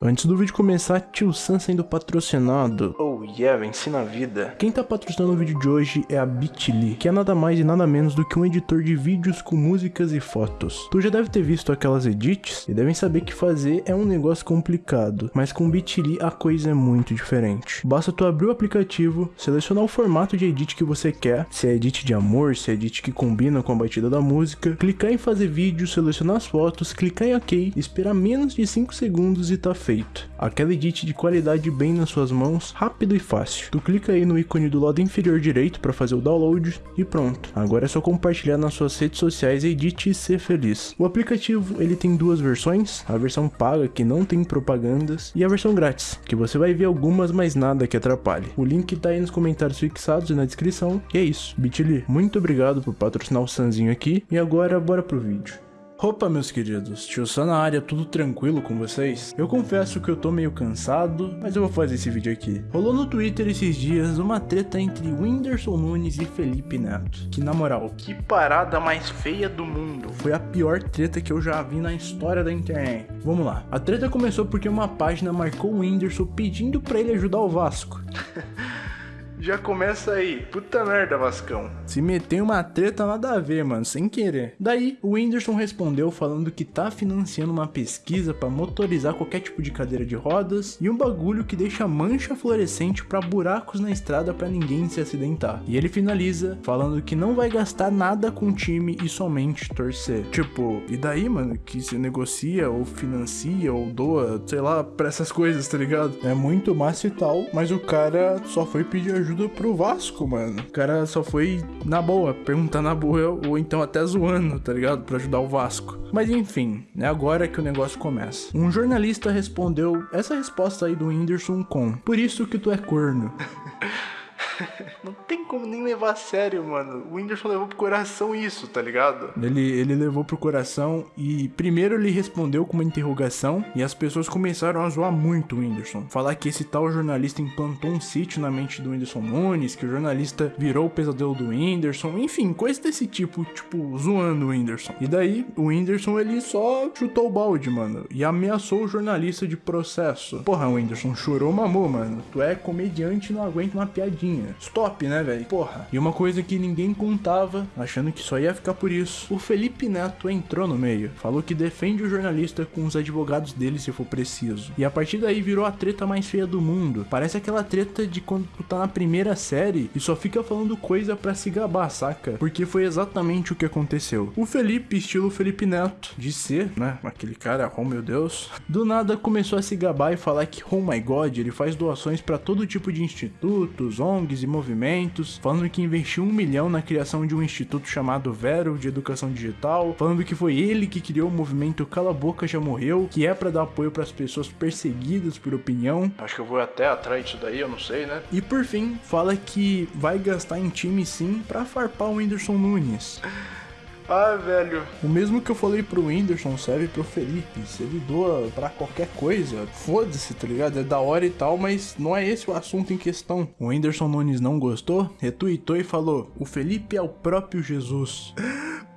Antes do vídeo começar, Tio Sam sendo patrocinado. Oh yeah, venci na vida. Quem tá patrocinando o vídeo de hoje é a Bitly, que é nada mais e nada menos do que um editor de vídeos com músicas e fotos. Tu já deve ter visto aquelas edits e devem saber que fazer é um negócio complicado, mas com Bitly a coisa é muito diferente. Basta tu abrir o aplicativo, selecionar o formato de edit que você quer, se é edit de amor, se é edit que combina com a batida da música, clicar em fazer vídeo, selecionar as fotos, clicar em OK, esperar menos de 5 segundos e tá feito feito. Aquela edit de qualidade bem nas suas mãos, rápido e fácil. Tu clica aí no ícone do lado inferior direito para fazer o download e pronto. Agora é só compartilhar nas suas redes sociais Edit e ser feliz. O aplicativo ele tem duas versões, a versão paga que não tem propagandas e a versão grátis, que você vai ver algumas mas nada que atrapalhe. O link tá aí nos comentários fixados e na descrição. E é isso. Bitly, muito obrigado por patrocinar o Sanzinho aqui e agora bora pro vídeo. Opa, meus queridos, tio Sam na área, tudo tranquilo com vocês? Eu confesso que eu tô meio cansado, mas eu vou fazer esse vídeo aqui. Rolou no Twitter esses dias uma treta entre Whindersson Nunes e Felipe Neto. Que na moral, que parada mais feia do mundo. Foi a pior treta que eu já vi na história da internet. Vamos lá. A treta começou porque uma página marcou o Whindersson pedindo pra ele ajudar o Vasco. Já começa aí. Puta merda, Vascão. Se meteu uma treta nada a ver, mano, sem querer. Daí, o Whindersson respondeu falando que tá financiando uma pesquisa para motorizar qualquer tipo de cadeira de rodas e um bagulho que deixa mancha fluorescente para buracos na estrada para ninguém se acidentar. E ele finaliza falando que não vai gastar nada com o time e somente torcer. Tipo, e daí, mano, que se negocia ou financia ou doa, sei lá, pra essas coisas, tá ligado? É muito massa e tal, mas o cara só foi pedir ajuda ajuda pro Vasco, mano. O cara só foi na boa, perguntar na boa, ou então até zoando, tá ligado? Pra ajudar o Vasco. Mas enfim, é agora que o negócio começa. Um jornalista respondeu essa resposta aí do Whindersson com: Por isso que tu é corno. Como nem levar a sério, mano. O Whindersson levou pro coração isso, tá ligado? Ele, ele levou pro coração e primeiro ele respondeu com uma interrogação e as pessoas começaram a zoar muito o Whindersson. Falar que esse tal jornalista implantou um sítio na mente do Whindersson Nunes, que o jornalista virou o pesadelo do Whindersson, enfim, coisa desse tipo, tipo, zoando o Whindersson. E daí, o Whindersson ele só chutou o balde, mano, e ameaçou o jornalista de processo. Porra, o Whindersson chorou mamou, mano. Tu é comediante e não aguenta uma piadinha. Stop, né, velho? Porra. E uma coisa que ninguém contava, achando que só ia ficar por isso, o Felipe Neto entrou no meio. Falou que defende o jornalista com os advogados dele se for preciso. E a partir daí virou a treta mais feia do mundo. Parece aquela treta de quando tu tá na primeira série e só fica falando coisa para se gabar, saca? Porque foi exatamente o que aconteceu. O Felipe, estilo Felipe Neto, de ser, né? Aquele cara, oh meu Deus, do nada começou a se gabar e falar que, oh my god, ele faz doações para todo tipo de institutos, ONGs e movimentos, falando que investiu um milhão na criação de um instituto chamado Vero de Educação Digital, falando que foi ele que criou o movimento Cala Boca Já Morreu, que é para dar apoio para as pessoas perseguidas por opinião. Acho que eu vou até atrás disso daí, eu não sei, né? E por fim, fala que vai gastar em time sim para farpar o Whindersson Nunes. Ah, velho. O mesmo que eu falei pro Whindersson serve pro Felipe. Se ele doa pra qualquer coisa, foda-se, tá ligado? É da hora e tal, mas não é esse o assunto em questão. O Whindersson Nunes não gostou, retweetou e falou: O Felipe é o próprio Jesus.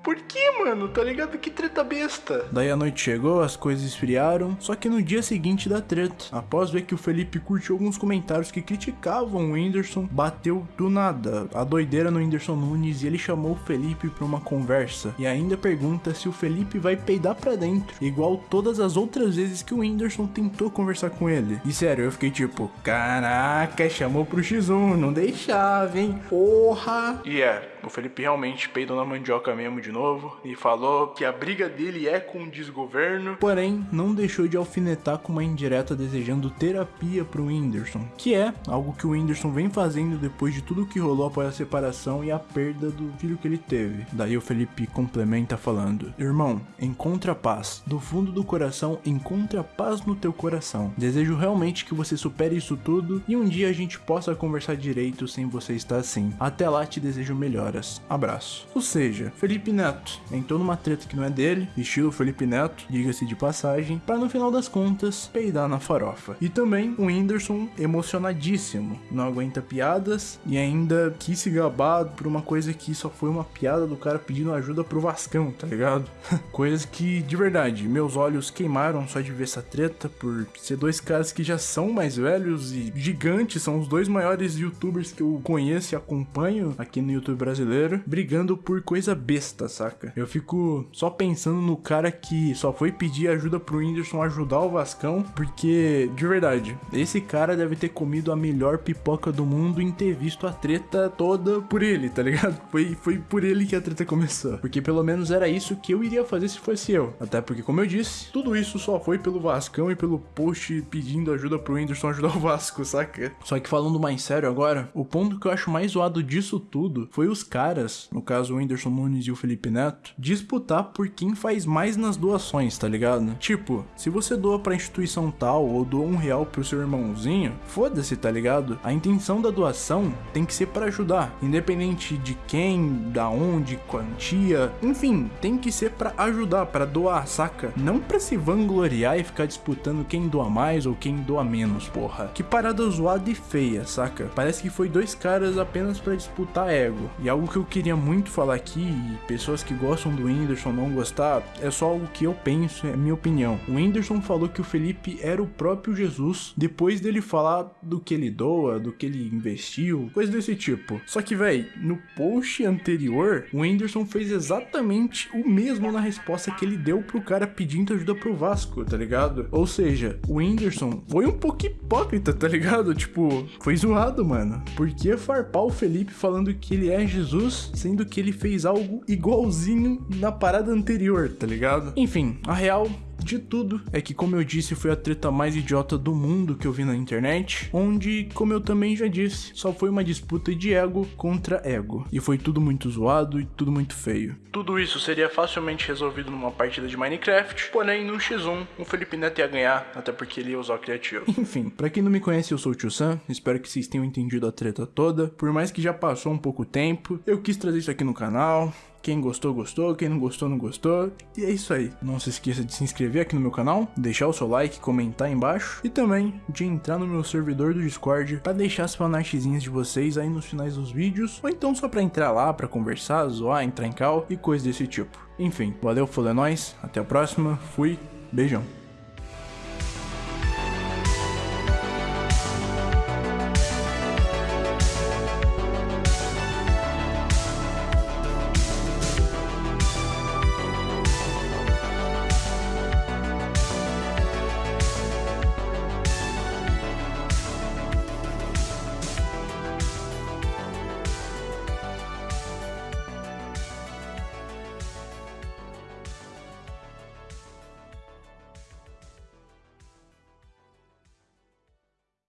Por que, mano? Tá ligado? Que treta besta. Daí a noite chegou, as coisas esfriaram, só que no dia seguinte da treta, após ver que o Felipe curtiu alguns comentários que criticavam o Whindersson, bateu do nada a doideira no Whindersson Nunes e ele chamou o Felipe pra uma conversa e ainda pergunta se o Felipe vai peidar pra dentro, igual todas as outras vezes que o Whindersson tentou conversar com ele. E sério, eu fiquei tipo, caraca, chamou pro X1, não deixava, hein? Porra! E yeah, é, o Felipe realmente peidou na mandioca mesmo de novo e falou que a briga dele é com o desgoverno. Porém, não deixou de alfinetar com uma indireta desejando terapia pro Whindersson, que é algo que o Whindersson vem fazendo depois de tudo que rolou após a separação e a perda do filho que ele teve. Daí o Felipe complementa falando: Irmão, encontra paz. Do fundo do coração, encontra paz no teu coração. Desejo realmente que você supere isso tudo e um dia a gente possa conversar direito sem você estar assim. Até lá te desejo melhor horas. Abraço. Ou seja, Felipe Neto entrou numa treta que não é dele, estilo Felipe Neto, diga-se de passagem, para no final das contas peidar na farofa. E também o Whindersson emocionadíssimo, não aguenta piadas e ainda quis se gabar por uma coisa que só foi uma piada do cara pedindo ajuda pro Vascão, tá ligado? Coisas que, de verdade, meus olhos queimaram só de ver essa treta por ser dois caras que já são mais velhos e gigantes, são os dois maiores youtubers que eu conheço e acompanho aqui no YouTube brasileiro, brigando por coisa besta, saca? Eu fico só pensando no cara que só foi pedir ajuda pro Whindersson ajudar o Vascão, porque, de verdade, esse cara deve ter comido a melhor pipoca do mundo em ter visto a treta toda por ele, tá ligado? Foi, foi por ele que a treta começou. Porque pelo menos era isso que eu iria fazer se fosse eu. Até porque, como eu disse, tudo isso só foi pelo Vascão e pelo post pedindo ajuda pro Whindersson ajudar o Vasco, saca? Só que falando mais sério agora, o ponto que eu acho mais zoado disso tudo foi os caras, no caso o Whindersson Nunes e o Felipe Neto, disputar por quem faz mais nas doações, tá ligado? Tipo, se você doa pra instituição tal ou doa um real pro seu irmãozinho, foda-se, tá ligado? A intenção da doação tem que ser para ajudar, independente de quem, da onde, quantia, enfim, tem que ser para ajudar, para doar, saca? Não para se vangloriar e ficar disputando quem doa mais ou quem doa menos, porra. Que parada zoada e feia, saca? Parece que foi dois caras apenas para disputar ego. E algo que eu queria muito falar aqui, e pessoas que gostam do Whindersson não gostar, é só algo que eu penso, é minha opinião. O Whindersson falou que o Felipe era o próprio Jesus depois dele falar do que ele doa, do que ele investiu, coisa desse tipo. Só que, véi, no post anterior, o Whindersson fez exatamente o mesmo na resposta que ele deu pro cara pedindo ajuda pro Vasco, tá ligado? Ou seja, o Whindersson foi um pouco hipócrita, tá ligado? Tipo, foi zoado, mano. Por que farpar o Felipe falando que ele é Jesus, sendo que ele fez algo igualzinho na parada anterior, tá ligado? Enfim, a real de tudo é que, como eu disse, foi a treta mais idiota do mundo que eu vi na internet, onde, como eu também já disse, só foi uma disputa de ego contra ego. E foi tudo muito zoado e tudo muito feio. Tudo isso seria facilmente resolvido numa partida de Minecraft, porém no X1 o Felipe Neto ia ganhar, até porque ele ia usar o criativo. Enfim, pra quem não me conhece, eu sou o Tio Sam, espero que vocês tenham entendido a treta toda. Por mais que já passou um pouco tempo, eu quis trazer isso aqui no canal, quem gostou, gostou. Quem não gostou, não gostou. E é isso aí. Não se esqueça de se inscrever aqui no meu canal, deixar o seu like, comentar aí embaixo e também de entrar no meu servidor do Discord para deixar as fanartzinhas de vocês aí nos finais dos vídeos, ou então só para entrar lá para conversar, zoar, entrar em cal e coisas desse tipo. Enfim, valeu, falou é nóis, até a próxima, fui, beijão.